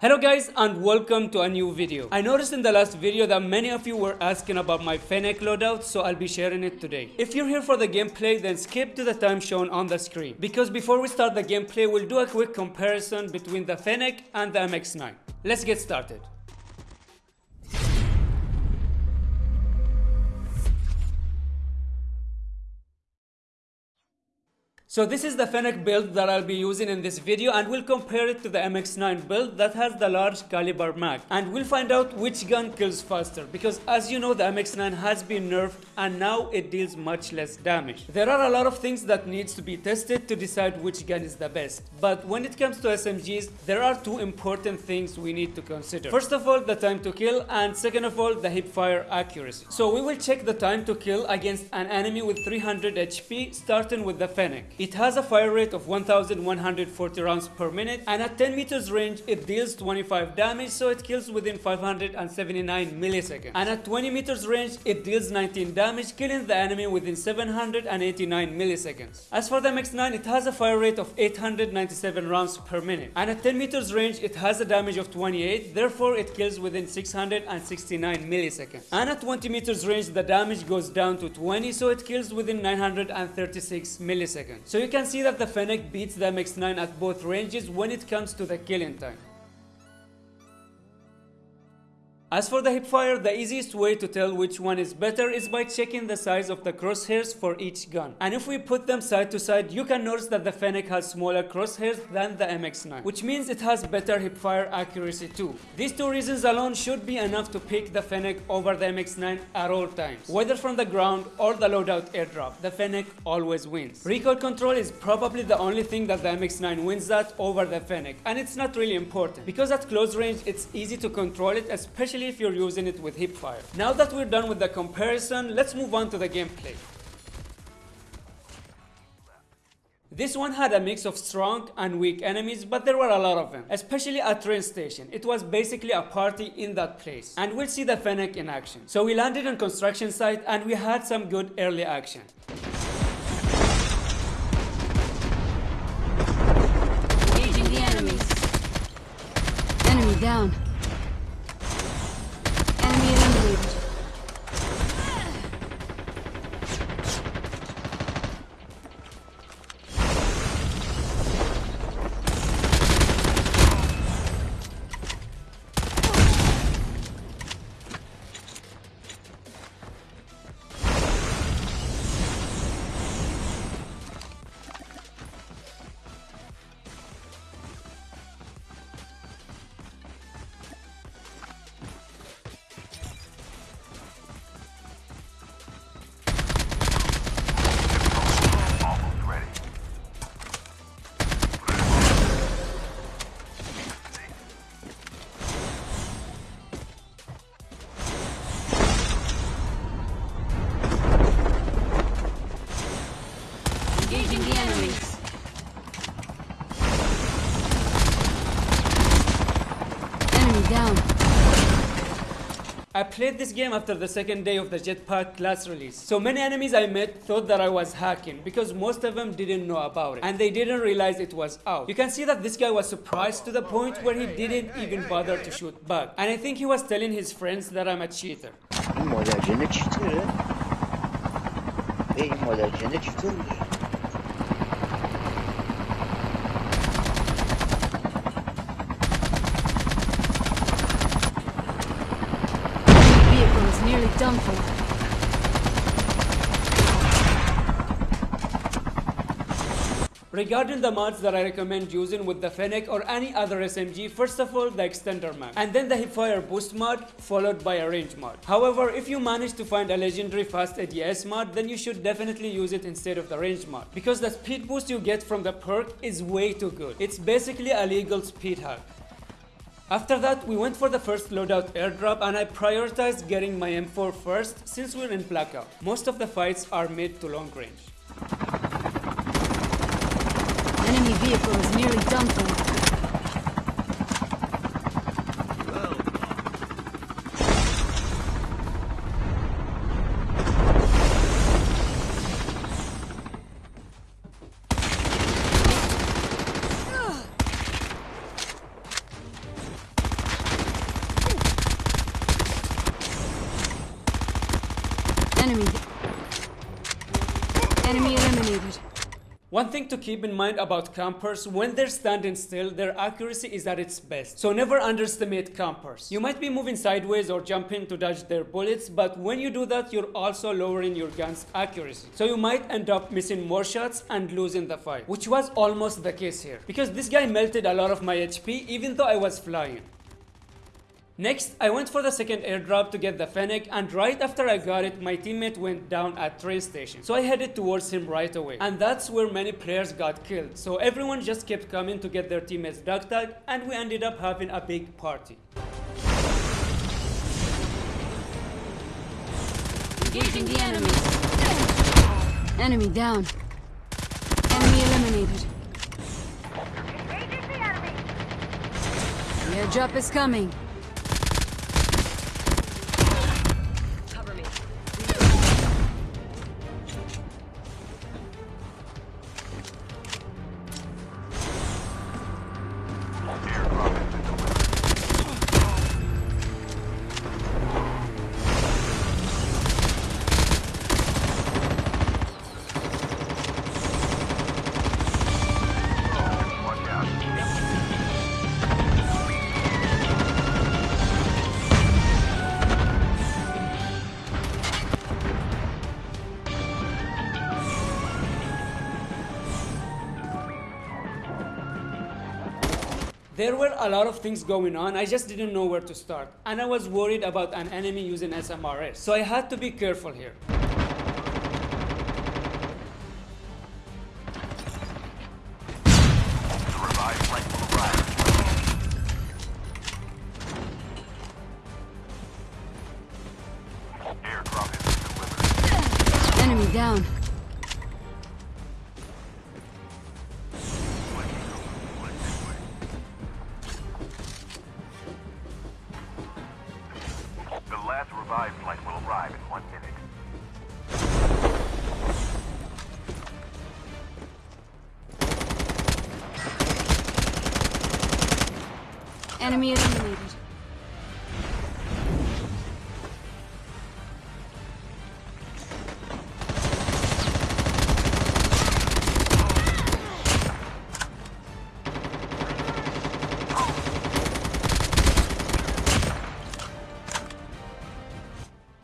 Hello guys and welcome to a new video. I noticed in the last video that many of you were asking about my Fennec loadout so I'll be sharing it today. If you're here for the gameplay then skip to the time shown on the screen. Because before we start the gameplay we'll do a quick comparison between the Fennec and the MX-9. Let's get started. So this is the Fennec build that I'll be using in this video and we'll compare it to the MX-9 build that has the large caliber mag. And we'll find out which gun kills faster because as you know the MX-9 has been nerfed and now it deals much less damage. There are a lot of things that needs to be tested to decide which gun is the best. But when it comes to SMGs, there are two important things we need to consider. First of all, the time to kill and second of all, the hipfire accuracy. So we will check the time to kill against an enemy with 300 HP starting with the Fennec. Has a fire rate of 1140 rounds per minute and at 10 meters range it deals 25 damage so it kills within 579 milliseconds. And at 20 meters range it deals 19 damage killing the enemy within 789 milliseconds. As for the MX-9 it has a fire rate of 897 rounds per minute and at 10 meters range it has a damage of 28 therefore it kills within 669 milliseconds. And at 20 meters range the damage goes down to 20 so it kills within 936 milliseconds. So you can see that the Fennec beats the MX-9 at both ranges when it comes to the killing time. As for the hipfire, the easiest way to tell which one is better is by checking the size of the crosshairs for each gun. And if we put them side to side, you can notice that the Fennec has smaller crosshairs than the MX-9, which means it has better hipfire accuracy too. These two reasons alone should be enough to pick the Fennec over the MX-9 at all times. Whether from the ground or the loadout airdrop, the Fennec always wins. Recoil control is probably the only thing that the MX-9 wins at over the Fennec, and it's not really important, because at close range it's easy to control it, especially especially if you're using it with hipfire. Now that we're done with the comparison, let's move on to the gameplay. This one had a mix of strong and weak enemies, but there were a lot of them, especially at train station. It was basically a party in that place. And we'll see the Fennec in action. So we landed on construction site and we had some good early action. Engaging the enemies. Enemy down. I played this game after the second day of the Jetpack class release. So many enemies I met thought that I was hacking because most of them didn't know about it and they didn't realize it was out. You can see that this guy was surprised to the point where he didn't even bother to shoot back. And I think he was telling his friends that I'm a cheater. این مادرجنه چطوره؟ به این مادرجنه چطوره؟ Vehicle Done for. Regarding the mods that I recommend using with the Fennec or any other SMG, first of all the extender mag, and then the hipfire boost mod, followed by a range mod. However, if you manage to find a legendary fast ADS mod, then you should definitely use it instead of the range mod, because the speed boost you get from the perk is way too good. It's basically a legal speed hack. After that, we went for the first loadout airdrop and I prioritized getting my M4 first since we're in blackout. Most of the fights are mid to long range. Enemy vehicle is nearly done. Eliminated. One thing to keep in mind about campers, when they're standing still, their accuracy is at its best. So never underestimate campers. You might be moving sideways or jumping to dodge their bullets, but when you do that, you're also lowering your gun's accuracy. So you might end up missing more shots and losing the fight, which was almost the case here. Because this guy melted a lot of my HP even though I was flying. Next, I went for the second airdrop to get the Fennec and right after I got it, my teammate went down at train station. So I headed towards him right away. And that's where many players got killed. So everyone just kept coming to get their teammates dog tag and we ended up having a big party. Engaging the enemy. Enemy down. Enemy eliminated. Engaging the enemy. The airdrop is coming. There were a lot of things going on, I just didn't know where to start. And I was worried about an enemy using SMRS, so I had to be careful here. Enemy down. Enemy eliminated.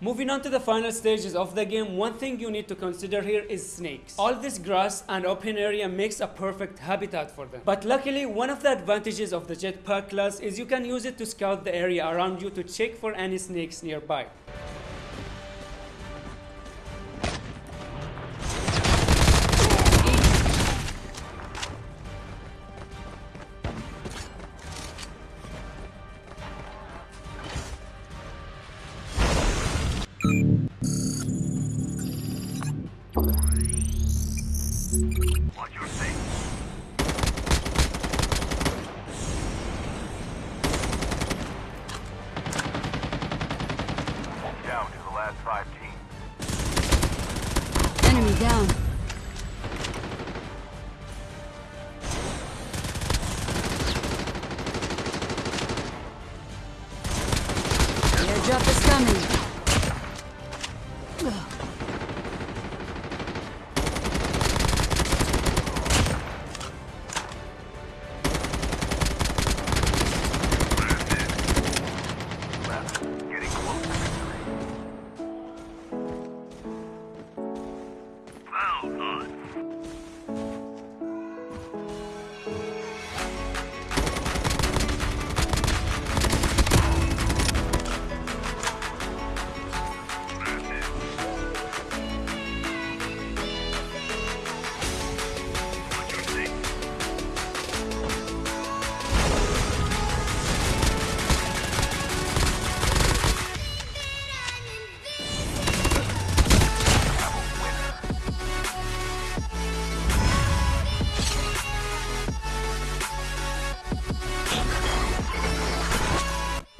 Moving on to the final stages of the game, one thing you need to consider here is snakes. All this grass and open area makes a perfect habitat for them. But luckily, one of the advantages of the jetpack class is you can use it to scout the area around you to check for any snakes nearby. Watch your six.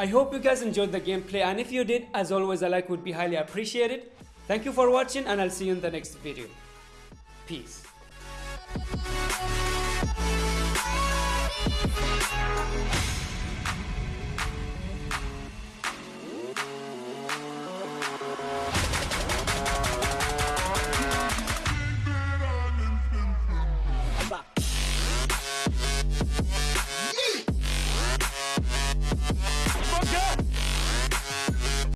I hope you guys enjoyed the gameplay and if you did, as always a like would be highly appreciated. Thank you for watching and I'll see you in the next video. Peace.